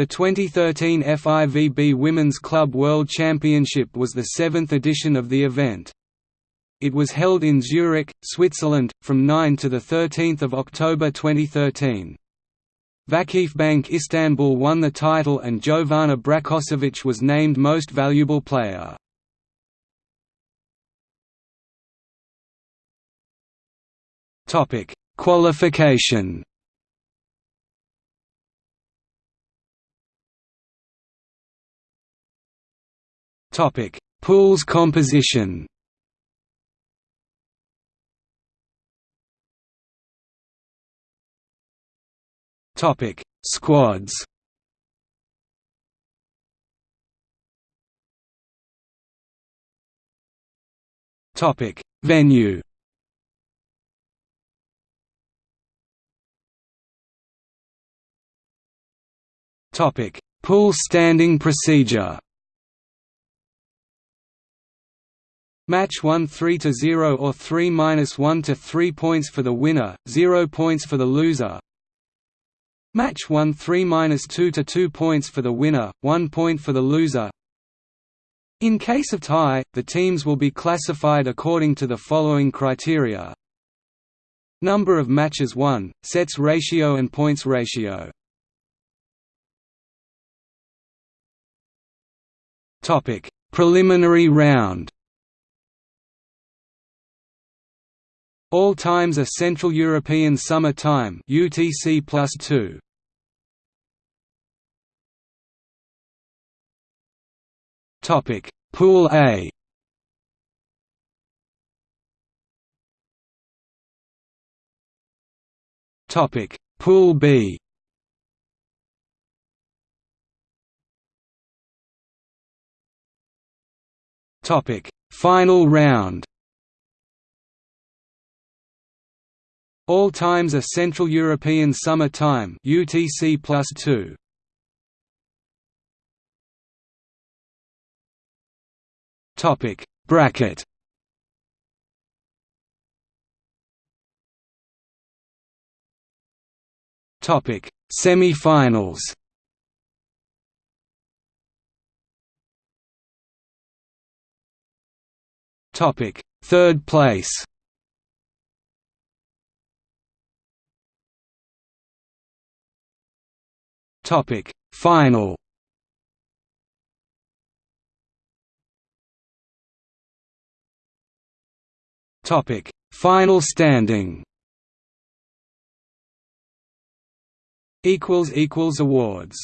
The 2013 FIVB Women's Club World Championship was the seventh edition of the event. It was held in Zurich, Switzerland, from 9 to 13 October 2013. Vakifbank Istanbul won the title and Jovana Brakočević was named Most Valuable Player. Qualification Topic: Pools composition. Topic: Squads. Topic: Venue. Topic: Pool standing procedure. Match 1 3 to 0 or 3 minus 1 to 3 points for the winner, 0 points for the loser. Match 1 3 minus 2 to 2 points for the winner, 1 point for the loser. In case of tie, the teams will be classified according to the following criteria. Number of matches won, sets ratio and points ratio. Preliminary round. All times are Central European Summer Time UTC plus 2. Topic Pool A. Topic Pool B. Topic Final round All times are Central European Summer Time UTC plus 2. Topic Bracket. Topic Semi-finals. Topic Third place Topic Final. Topic Final standing. Equals equals awards